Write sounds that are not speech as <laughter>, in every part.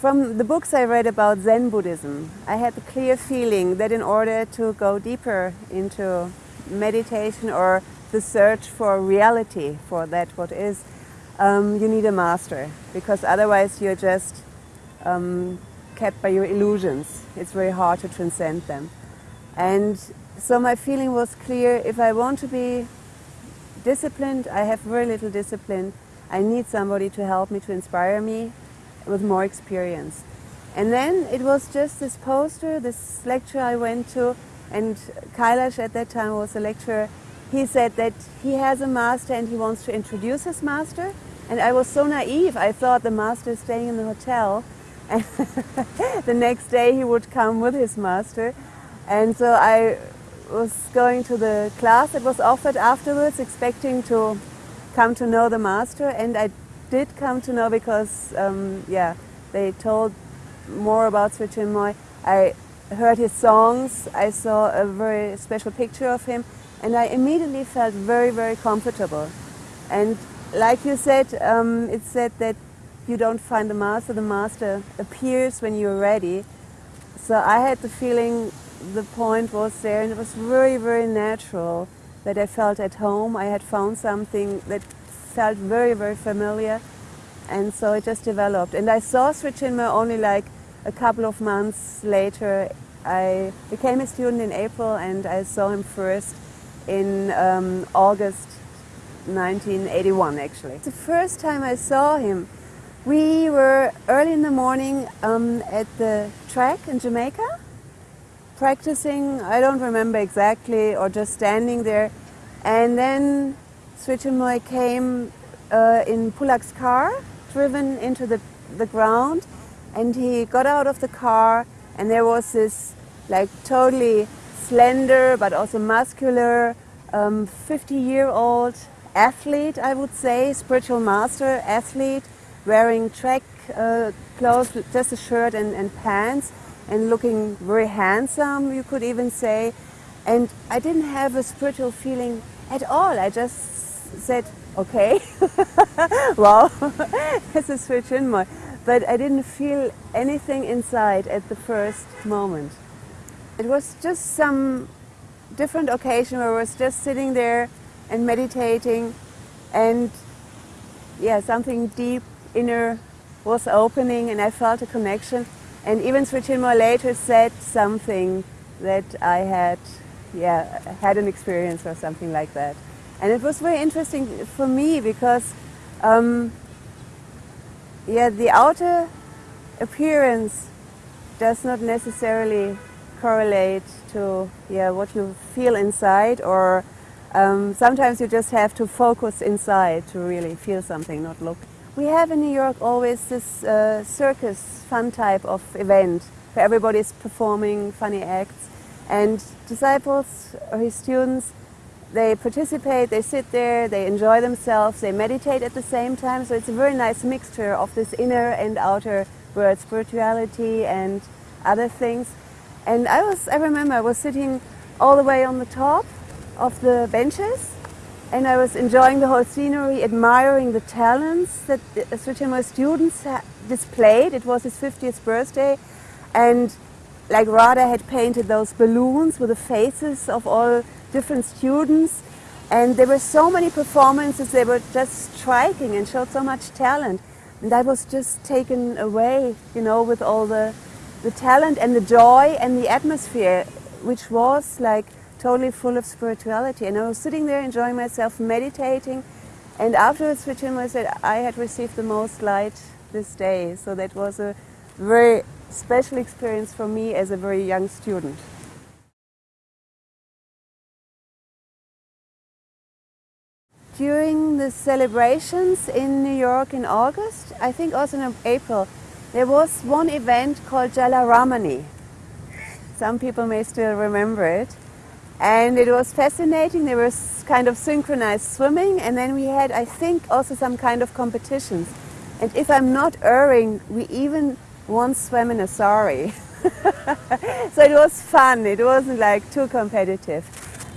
From the books I read about Zen Buddhism, I had the clear feeling that in order to go deeper into meditation or the search for reality, for that what is, um, you need a master because otherwise you're just um, kept by your illusions. It's very hard to transcend them. And so my feeling was clear, if I want to be disciplined, I have very little discipline, I need somebody to help me, to inspire me, with more experience. And then it was just this poster, this lecture I went to, and Kailash at that time was a lecturer. He said that he has a master and he wants to introduce his master. And I was so naive, I thought the master is staying in the hotel. And <laughs> the next day he would come with his master. And so I was going to the class that was offered afterwards, expecting to come to know the master. And I did come to know because, um, yeah, they told more about Sri. I heard his songs, I saw a very special picture of him, and I immediately felt very, very comfortable. And like you said, um, it said that you don't find the master, the master appears when you're ready. So I had the feeling the point was there, and it was very, very natural that I felt at home. I had found something that felt very, very familiar. And so it just developed. And I saw Sri only like a couple of months later. I became a student in April and I saw him first in um, August 1981 actually. The first time I saw him, we were early in the morning um, at the track in Jamaica, practicing, I don't remember exactly, or just standing there. And then Sri Chinmoy came uh, in Pulak's car, driven into the, the ground, and he got out of the car, and there was this like totally slender but also muscular 50-year-old um, athlete, I would say, spiritual master athlete, wearing track uh, clothes, just a shirt and, and pants, and looking very handsome, you could even say. And I didn't have a spiritual feeling at all. I just said, okay, <laughs> wow, this <laughs> is Sri Chinmoy. But I didn't feel anything inside at the first moment. It was just some different occasion where I was just sitting there and meditating and yeah, something deep inner was opening and I felt a connection. And even Sri Chinmoy later said something that I had, yeah, had an experience or something like that. And it was very interesting for me because, um, yeah, the outer appearance does not necessarily correlate to yeah, what you feel inside or um, sometimes you just have to focus inside to really feel something, not look. We have in New York always this uh, circus fun type of event where everybody is performing funny acts and disciples or his students they participate, they sit there, they enjoy themselves, they meditate at the same time. So it's a very nice mixture of this inner and outer world, spirituality and other things. And I was, I remember I was sitting all the way on the top of the benches and I was enjoying the whole scenery, admiring the talents that uh, Sri my students displayed. It was his 50th birthday and like Radha had painted those balloons with the faces of all different students. And there were so many performances, they were just striking and showed so much talent. And I was just taken away, you know, with all the, the talent and the joy and the atmosphere, which was like totally full of spirituality. And I was sitting there enjoying myself, meditating. And afterwards, Chinmoy said, I had received the most light this day. So that was a very special experience for me as a very young student. During the celebrations in New York in August, I think also in April, there was one event called Jalaramani. Some people may still remember it. And it was fascinating. There was kind of synchronized swimming and then we had, I think, also some kind of competitions. And if I'm not erring, we even once swam in a sari. <laughs> so it was fun. It wasn't like too competitive.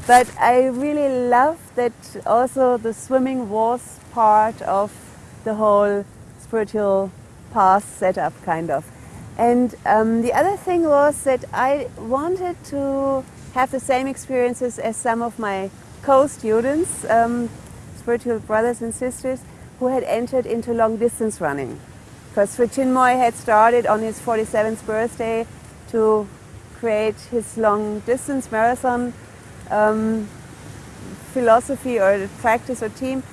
But I really love that also the swimming was part of the whole spiritual path setup, kind of. And um, the other thing was that I wanted to have the same experiences as some of my co-students, um, spiritual brothers and sisters, who had entered into long distance running. Because Sri Chinmoy had started on his 47th birthday to create his long distance marathon um, philosophy or practice or team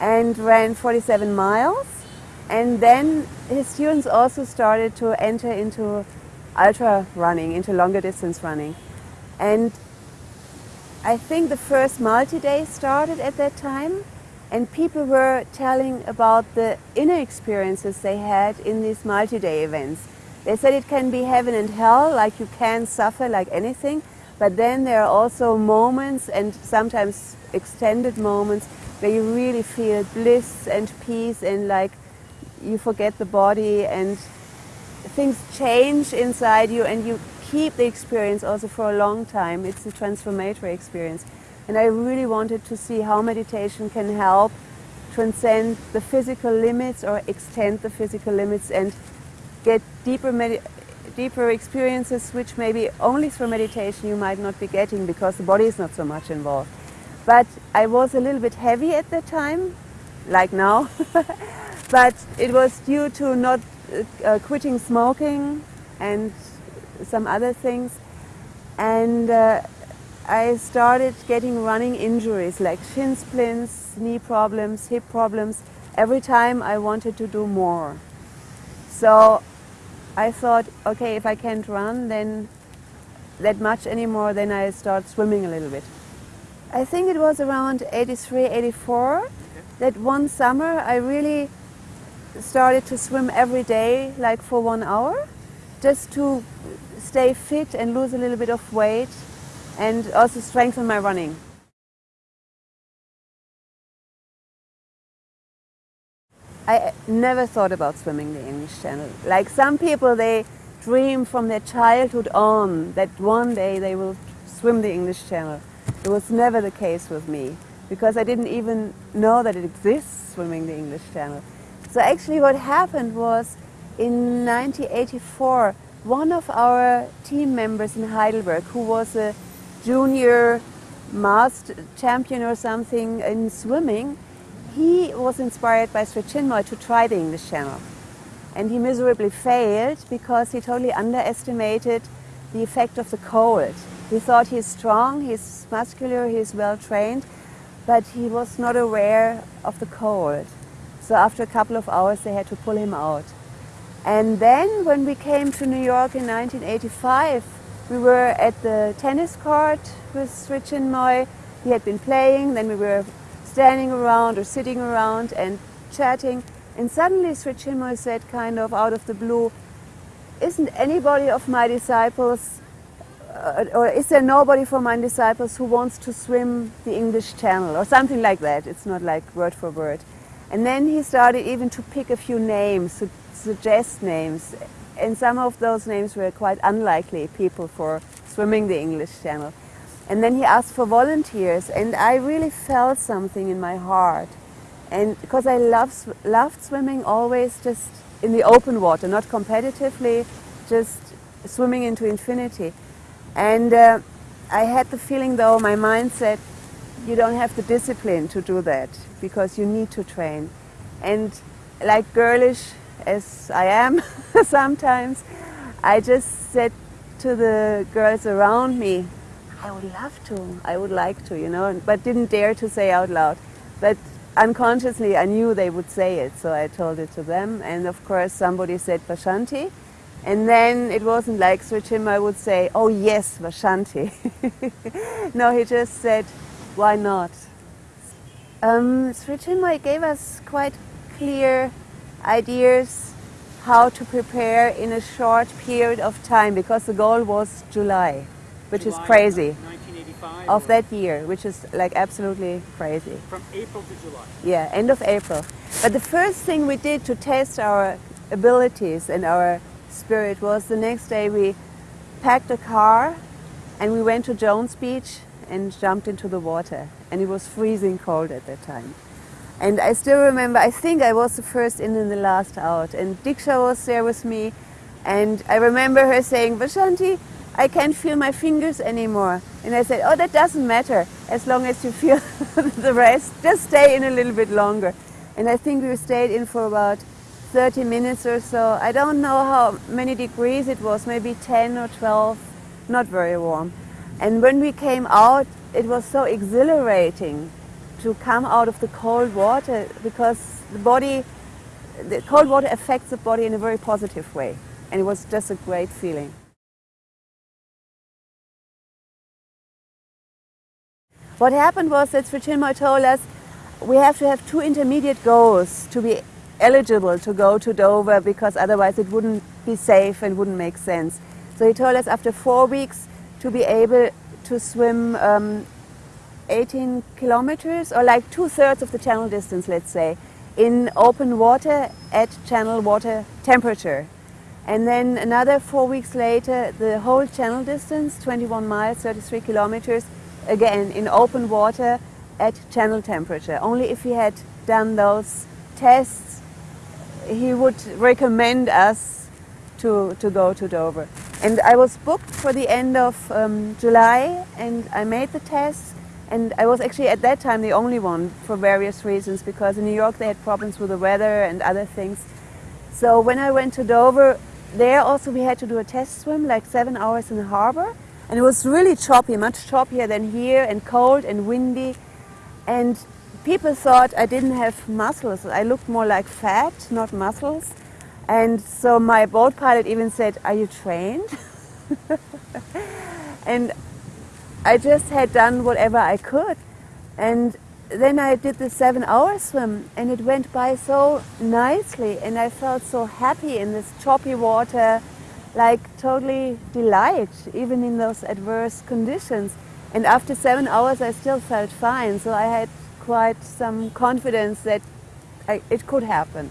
and ran 47 miles. And then his students also started to enter into ultra running, into longer distance running. And I think the first multi-day started at that time and people were telling about the inner experiences they had in these multi-day events. They said it can be heaven and hell, like you can suffer like anything, but then there are also moments and sometimes extended moments where you really feel bliss and peace and like you forget the body and things change inside you and you keep the experience also for a long time. It's a transformatory experience. And I really wanted to see how meditation can help transcend the physical limits or extend the physical limits and get deeper, deeper experiences which maybe only through meditation you might not be getting because the body is not so much involved. But I was a little bit heavy at the time, like now. <laughs> but it was due to not uh, quitting smoking and some other things. And uh, I started getting running injuries like shin splints, knee problems, hip problems, every time I wanted to do more. So I thought, okay, if I can't run then that much anymore, then I start swimming a little bit. I think it was around 83, 84 okay. that one summer I really started to swim every day, like for one hour, just to stay fit and lose a little bit of weight and also strengthen my running. I never thought about swimming the English Channel. Like some people, they dream from their childhood on that one day they will swim the English Channel. It was never the case with me because I didn't even know that it exists, swimming the English Channel. So actually what happened was in 1984, one of our team members in Heidelberg, who was a junior master champion or something in swimming, he was inspired by Sri Chinmoy to try the English Channel. And he miserably failed because he totally underestimated the effect of the cold. He thought he's strong, he's muscular, he's well trained, but he was not aware of the cold. So after a couple of hours they had to pull him out. And then when we came to New York in 1985, we were at the tennis court with Sri Chinmoy. He had been playing, then we were standing around or sitting around and chatting. And suddenly Sri Chinmoy said kind of out of the blue, isn't anybody of my disciples, uh, or is there nobody from my disciples who wants to swim the English Channel or something like that. It's not like word for word. And then he started even to pick a few names, to suggest names. And some of those names were quite unlikely people for swimming the English Channel. And then he asked for volunteers, and I really felt something in my heart. And because I love, loved swimming always just in the open water, not competitively, just swimming into infinity. And uh, I had the feeling though, my mind said, you don't have the discipline to do that because you need to train. And like girlish as I am <laughs> sometimes, I just said to the girls around me, I would love to, I would like to, you know, but didn't dare to say out loud. But unconsciously I knew they would say it, so I told it to them. And of course somebody said Vashanti. And then it wasn't like Sri Chinmoy would say, oh yes, Vashanti. <laughs> no, he just said, why not? Um, Sri Chinmoy gave us quite clear ideas how to prepare in a short period of time because the goal was July, which July is crazy. Of that year, which is like absolutely crazy. From April to July? Yeah, end of April. But the first thing we did to test our abilities and our spirit was the next day we packed a car and we went to Jones Beach and jumped into the water. And it was freezing cold at that time. And I still remember, I think I was the first in and the last out. And Diksha was there with me. And I remember her saying, Vashanti, I can't feel my fingers anymore. And I said, oh, that doesn't matter. As long as you feel <laughs> the rest, just stay in a little bit longer. And I think we stayed in for about 30 minutes or so. I don't know how many degrees it was, maybe 10 or 12, not very warm. And when we came out, it was so exhilarating to come out of the cold water because the body, the cold water affects the body in a very positive way. And it was just a great feeling. What happened was that Sri Chinmoy told us we have to have two intermediate goals to be eligible to go to Dover because otherwise it wouldn't be safe and wouldn't make sense. So he told us after four weeks to be able to swim um, 18 kilometers or like two-thirds of the channel distance, let's say, in open water at channel water temperature. And then another four weeks later, the whole channel distance, 21 miles, 33 kilometers, again in open water at channel temperature. Only if he had done those tests, he would recommend us to, to go to Dover. And I was booked for the end of um, July and I made the test and I was actually at that time the only one for various reasons because in New York they had problems with the weather and other things. So when I went to Dover, there also we had to do a test swim, like seven hours in the harbor. And it was really choppy, much choppier than here and cold and windy. And people thought I didn't have muscles. I looked more like fat, not muscles. And so my boat pilot even said, are you trained? <laughs> and I just had done whatever I could. And then I did the seven hour swim and it went by so nicely and I felt so happy in this choppy water, like totally delight, even in those adverse conditions. And after seven hours I still felt fine, so I had quite some confidence that I, it could happen.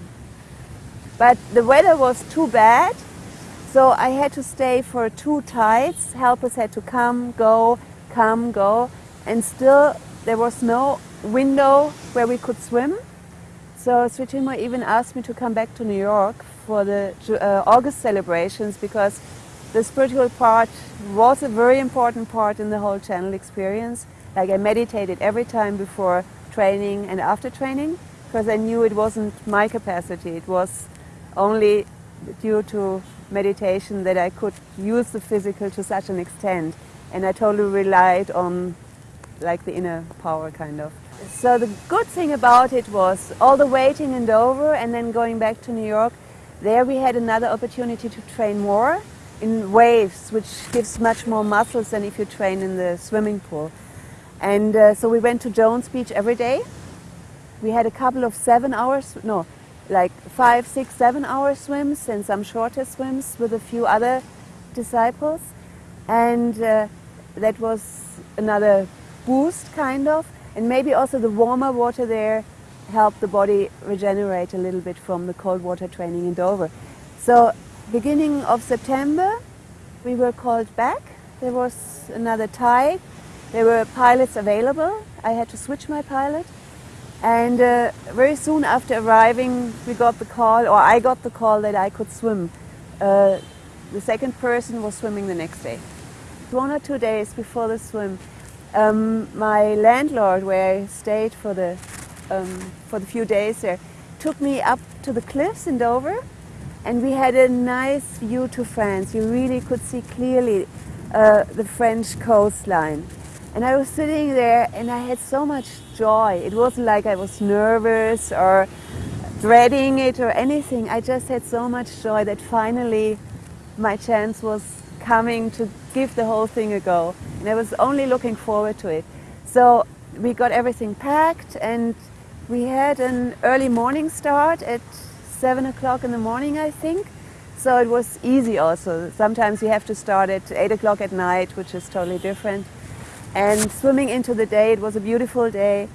But the weather was too bad, so I had to stay for two tides. Helpers had to come, go, come, go, and still there was no window where we could swim. So Sri even asked me to come back to New York for the uh, August celebrations because the spiritual part was a very important part in the whole channel experience. Like I meditated every time before training and after training because I knew it wasn't my capacity. It was only due to meditation that I could use the physical to such an extent and I totally relied on like the inner power kind of. So the good thing about it was all the waiting in Dover and then going back to New York, there we had another opportunity to train more in waves, which gives much more muscles than if you train in the swimming pool. And uh, so we went to Jones Beach every day. We had a couple of seven hours, no, like five, six, seven hour swims and some shorter swims with a few other disciples and uh, that was another boost kind of and maybe also the warmer water there helped the body regenerate a little bit from the cold water training in Dover. So beginning of September we were called back. There was another tide. There were pilots available. I had to switch my pilot. And uh, very soon after arriving, we got the call, or I got the call that I could swim. Uh, the second person was swimming the next day one or two days before the swim, um, my landlord, where I stayed for the um, for the few days there, took me up to the cliffs in Dover, and we had a nice view to France. You really could see clearly uh, the French coastline. And I was sitting there and I had so much joy. It wasn't like I was nervous or dreading it or anything. I just had so much joy that finally my chance was coming to give the whole thing a go. And I was only looking forward to it. So we got everything packed and we had an early morning start at 7 o'clock in the morning, I think. So it was easy also. Sometimes you have to start at 8 o'clock at night, which is totally different. And swimming into the day, it was a beautiful day.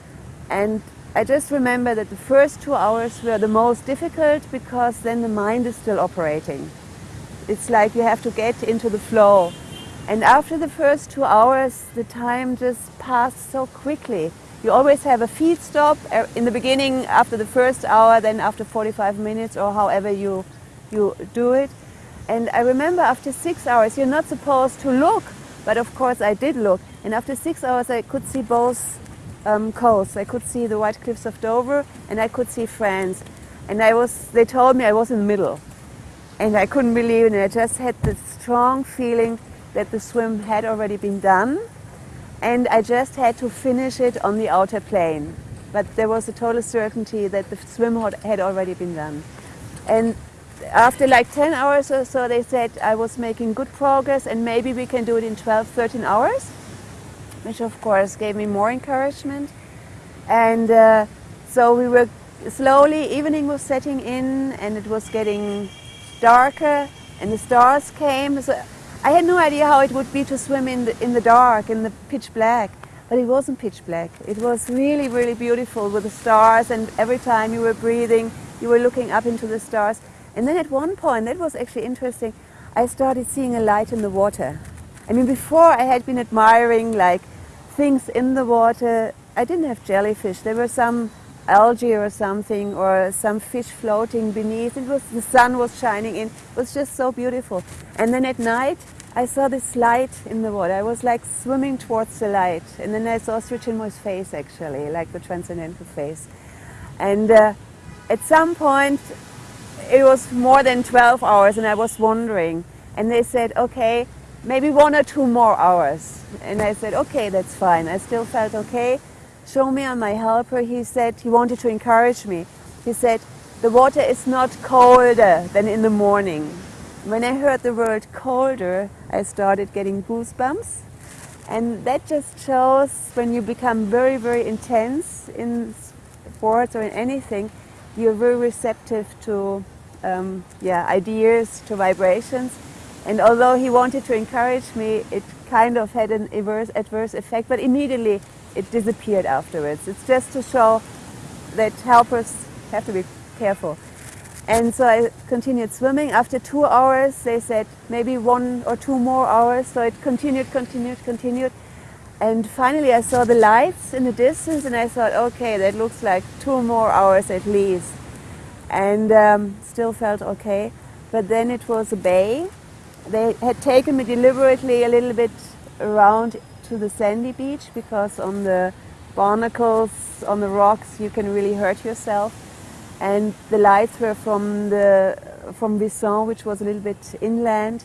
And I just remember that the first two hours were the most difficult because then the mind is still operating. It's like you have to get into the flow. And after the first two hours, the time just passed so quickly. You always have a feed stop uh, in the beginning after the first hour, then after 45 minutes or however you, you do it. And I remember after six hours, you're not supposed to look, but of course I did look. And after six hours, I could see both um, coasts. I could see the White Cliffs of Dover and I could see France. And I was, they told me I was in the middle. And I couldn't believe it. And I just had this strong feeling that the swim had already been done. And I just had to finish it on the outer plane. But there was a total certainty that the swim had already been done. And after like 10 hours or so, they said I was making good progress and maybe we can do it in 12, 13 hours, which of course gave me more encouragement. And uh, so we were slowly, evening was setting in and it was getting darker and the stars came. So I had no idea how it would be to swim in the, in the dark, in the pitch black. But it wasn't pitch black. It was really, really beautiful with the stars and every time you were breathing, you were looking up into the stars. And then at one point, that was actually interesting, I started seeing a light in the water. I mean, before I had been admiring like things in the water. I didn't have jellyfish. There were some algae or something or some fish floating beneath. It was, the sun was shining in. It was just so beautiful. And then at night, I saw this light in the water. I was like swimming towards the light. And then I saw Sri Chinmoy's face actually, like the transcendental face. And uh, at some point, it was more than 12 hours and I was wondering. And they said, okay, maybe one or two more hours. And I said, okay, that's fine. I still felt okay. Show me on my helper, he said, he wanted to encourage me. He said, the water is not colder than in the morning. When I heard the word colder, I started getting goosebumps. And that just shows when you become very, very intense in sports or in anything, you're very receptive to um, yeah, ideas, to vibrations. And although he wanted to encourage me, it kind of had an adverse, adverse effect, but immediately it disappeared afterwards. It's just to show that helpers have to be careful. And so I continued swimming. After two hours, they said maybe one or two more hours. So it continued, continued, continued. And finally I saw the lights in the distance and I thought, okay, that looks like two more hours at least and um, still felt okay. But then it was a bay. They had taken me deliberately a little bit around to the sandy beach because on the barnacles, on the rocks, you can really hurt yourself. And the lights were from the from Wissant, which was a little bit inland.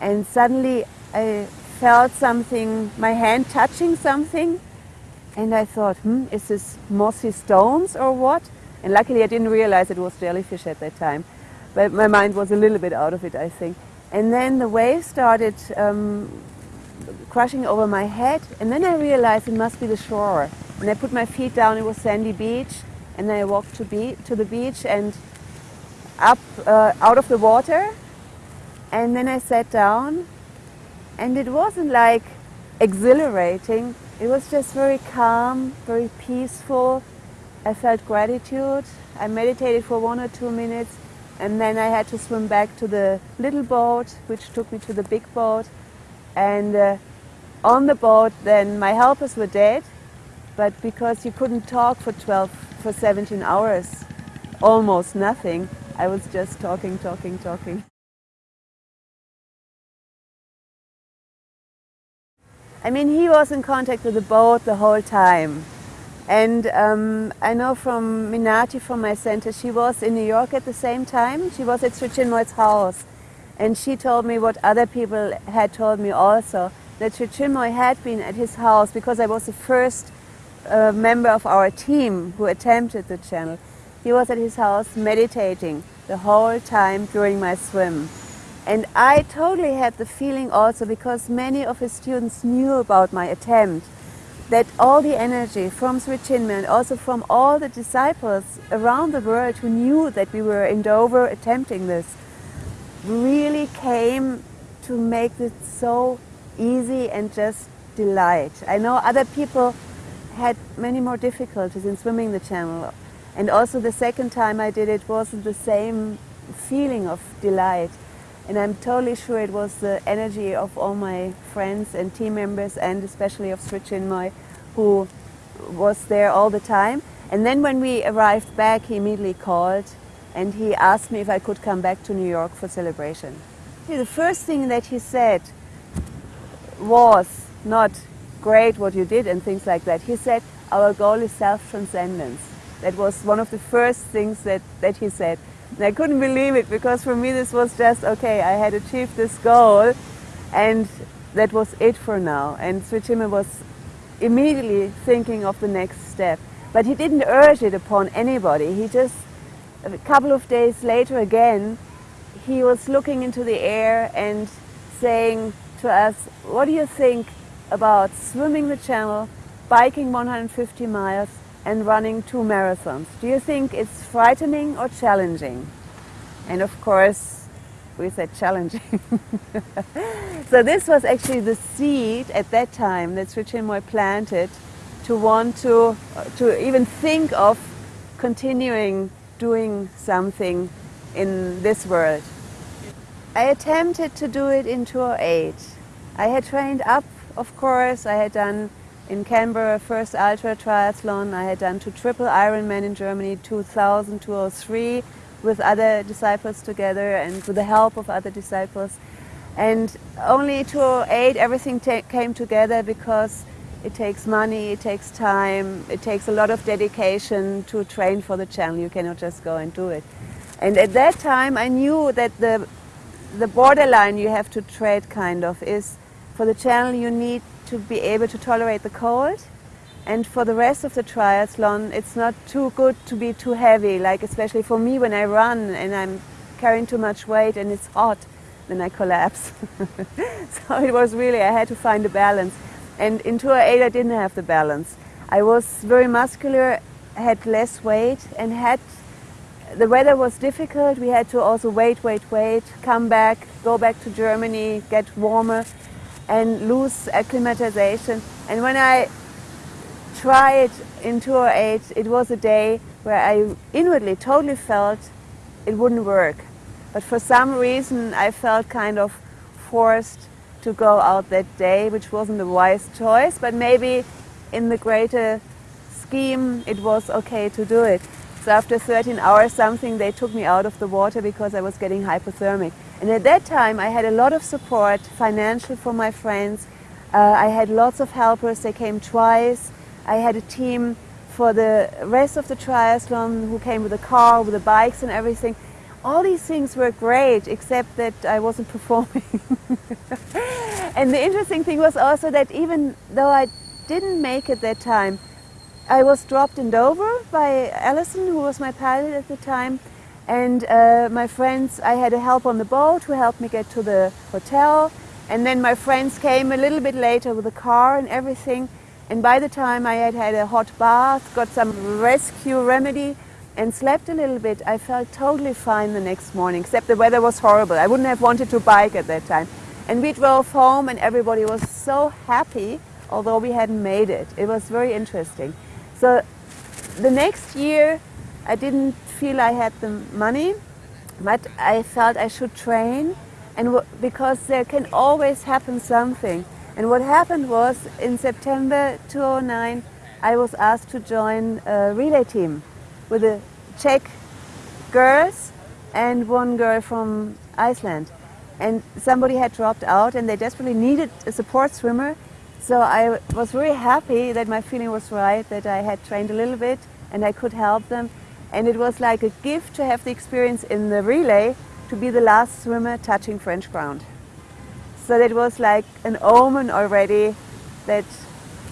And suddenly I felt something, my hand touching something, and I thought, hmm, is this mossy stones or what? And luckily I didn't realize it was jellyfish at that time. But my mind was a little bit out of it, I think. And then the waves started um, crashing over my head. And then I realized it must be the shore. And I put my feet down, it was sandy beach. And then I walked to, be to the beach and up uh, out of the water. And then I sat down. And it wasn't like exhilarating. It was just very calm, very peaceful, I felt gratitude. I meditated for one or two minutes and then I had to swim back to the little boat which took me to the big boat and uh, on the boat then my helpers were dead but because you couldn't talk for 12 for 17 hours almost nothing I was just talking talking talking I mean he was in contact with the boat the whole time and um, I know from Minati from my center, she was in New York at the same time. She was at Sri house. And she told me what other people had told me also, that Sri Chinmoy had been at his house because I was the first uh, member of our team who attempted the channel. He was at his house meditating the whole time during my swim. And I totally had the feeling also because many of his students knew about my attempt that all the energy from Sri Chinmoy and also from all the disciples around the world who knew that we were in Dover attempting this really came to make it so easy and just delight. I know other people had many more difficulties in swimming the channel and also the second time I did it wasn't the same feeling of delight and I'm totally sure it was the energy of all my friends and team members and especially of Sri who was there all the time. And then when we arrived back, he immediately called and he asked me if I could come back to New York for celebration. The first thing that he said was not great what you did and things like that. He said, our goal is self-transcendence. That was one of the first things that, that he said. And I couldn't believe it because for me this was just, okay, I had achieved this goal and that was it for now. And Sri was immediately thinking of the next step. But he didn't urge it upon anybody. He just, a couple of days later again, he was looking into the air and saying to us, what do you think about swimming the channel, biking 150 miles and running two marathons? Do you think it's frightening or challenging? And of course, we said challenging. <laughs> so this was actually the seed at that time that Sri Chinmoy planted to want to, to even think of continuing doing something in this world. I attempted to do it in 2008. I had trained up, of course. I had done in Canberra first ultra triathlon. I had done two triple Ironman in Germany, 2000, 2003, with other disciples together and with the help of other disciples. And only 2008 everything came together because it takes money, it takes time, it takes a lot of dedication to train for the channel. You cannot just go and do it. And at that time I knew that the the borderline you have to tread kind of is for the channel you need to be able to tolerate the cold and for the rest of the triathlon it's not too good to be too heavy like especially for me when I run and I'm carrying too much weight and it's hot then I collapse <laughs> so it was really I had to find a balance and in 2008 I didn't have the balance I was very muscular had less weight and had the weather was difficult. We had to also wait, wait, wait, come back, go back to Germany, get warmer and lose acclimatization. And when I tried in 2008, it was a day where I inwardly totally felt it wouldn't work. But for some reason, I felt kind of forced to go out that day, which wasn't a wise choice, but maybe in the greater scheme, it was okay to do it. So after 13 hours something, they took me out of the water because I was getting hypothermic. And at that time, I had a lot of support, financial from my friends. Uh, I had lots of helpers. They came twice. I had a team for the rest of the triathlon who came with a car, with the bikes and everything. All these things were great, except that I wasn't <laughs> performing. and the interesting thing was also that even though I didn't make it that time, I was dropped in Dover by Alison, who was my pilot at the time. And uh, my friends, I had a help on the boat who helped me get to the hotel. And then my friends came a little bit later with a car and everything. And by the time I had had a hot bath, got some rescue remedy, and slept a little bit, I felt totally fine the next morning, except the weather was horrible. I wouldn't have wanted to bike at that time. And we drove home and everybody was so happy, although we hadn't made it. It was very interesting. So the next year I didn't feel I had the money, but I felt I should train and because there can always happen something. And what happened was in September 2009 I was asked to join a relay team with the Czech girls and one girl from Iceland. And somebody had dropped out and they desperately needed a support swimmer so I was very happy that my feeling was right, that I had trained a little bit and I could help them. And it was like a gift to have the experience in the relay to be the last swimmer touching French ground. So that was like an omen already that,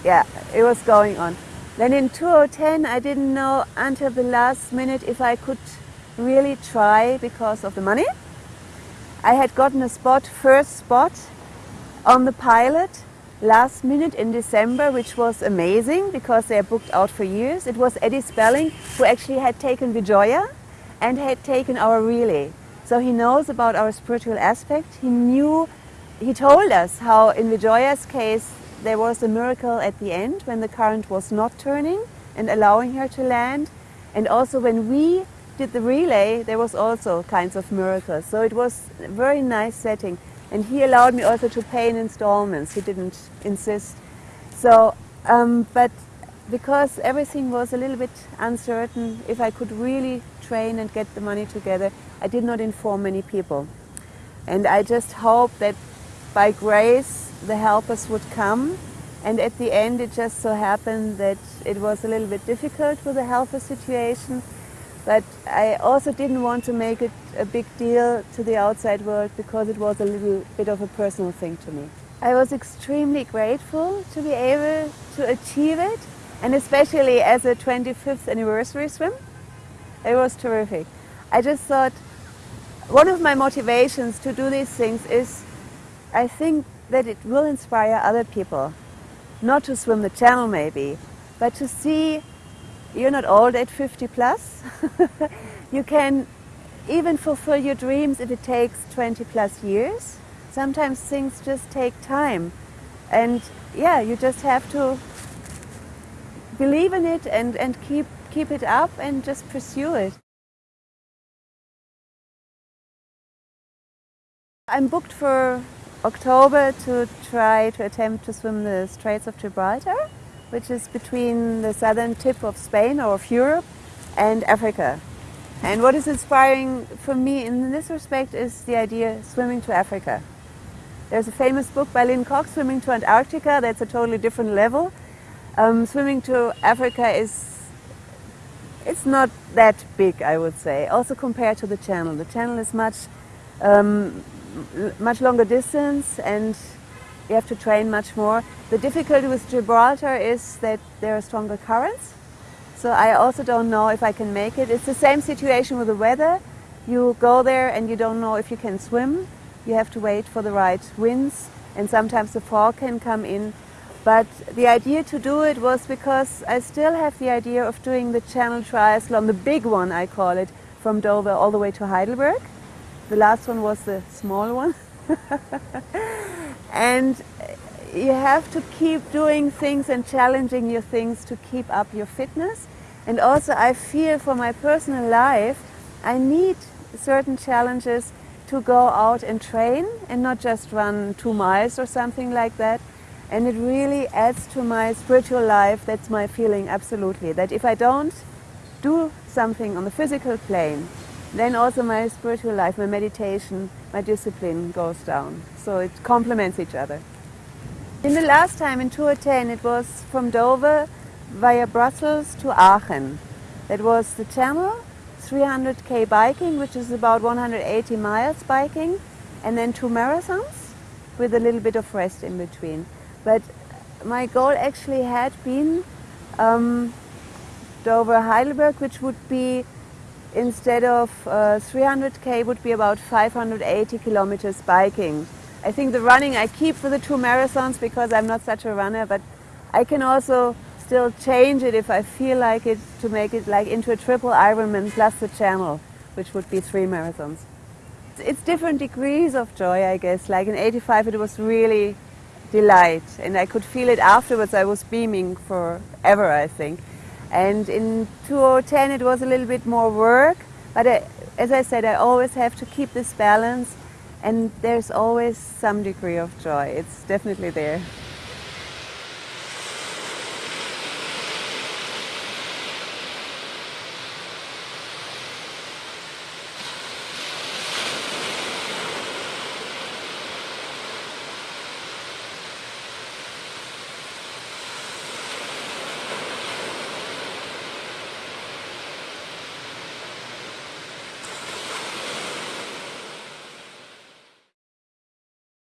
yeah, it was going on. Then in 2010, I didn't know until the last minute if I could really try because of the money. I had gotten a spot, first spot, on the pilot last minute in December, which was amazing because they are booked out for years. It was Eddie Spelling who actually had taken Vijoya and had taken our relay. So he knows about our spiritual aspect. He knew, he told us how in Vijoya's case there was a miracle at the end when the current was not turning and allowing her to land. And also when we did the relay, there was also kinds of miracles. So it was a very nice setting. And he allowed me also to pay in installments. He didn't insist. So, um, but because everything was a little bit uncertain if I could really train and get the money together, I did not inform many people. And I just hope that by grace the helpers would come and at the end it just so happened that it was a little bit difficult with the helper situation but I also didn't want to make it a big deal to the outside world because it was a little bit of a personal thing to me. I was extremely grateful to be able to achieve it and especially as a 25th anniversary swim. It was terrific. I just thought one of my motivations to do these things is I think that it will inspire other people. Not to swim the channel maybe, but to see you're not old at 50 plus. <laughs> you can even fulfill your dreams if it takes 20 plus years. Sometimes things just take time. And yeah, you just have to believe in it and, and keep, keep it up and just pursue it. I'm booked for October to try to attempt to swim the Straits of Gibraltar which is between the southern tip of Spain or of Europe and Africa. And what is inspiring for me in this respect is the idea swimming to Africa. There's a famous book by Lynne Cox, Swimming to Antarctica, that's a totally different level. Um, swimming to Africa is it's not that big, I would say, also compared to the channel. The channel is much, um, much longer distance and you have to train much more. The difficulty with Gibraltar is that there are stronger currents. So I also don't know if I can make it. It's the same situation with the weather. You go there and you don't know if you can swim. You have to wait for the right winds and sometimes the fog can come in. But the idea to do it was because I still have the idea of doing the Channel Triathlon, the big one I call it, from Dover all the way to Heidelberg. The last one was the small one. <laughs> and you have to keep doing things and challenging your things to keep up your fitness. And also I feel for my personal life, I need certain challenges to go out and train and not just run two miles or something like that. And it really adds to my spiritual life, that's my feeling absolutely, that if I don't do something on the physical plane, then also my spiritual life, my meditation, my discipline goes down. So it complements each other. In the last time in 2010 it was from Dover via Brussels to Aachen. That was the channel, 300k biking, which is about 180 miles biking, and then two marathons with a little bit of rest in between. But my goal actually had been um, Dover Heidelberg, which would be instead of uh, 300k would be about 580 kilometers biking. I think the running I keep for the two marathons because I'm not such a runner, but I can also still change it if I feel like it to make it like into a triple Ironman plus the channel, which would be three marathons. It's different degrees of joy, I guess. Like in 85 it was really delight and I could feel it afterwards. I was beaming forever, I think. And in 2010 it was a little bit more work, but I, as I said, I always have to keep this balance and there's always some degree of joy. It's definitely there.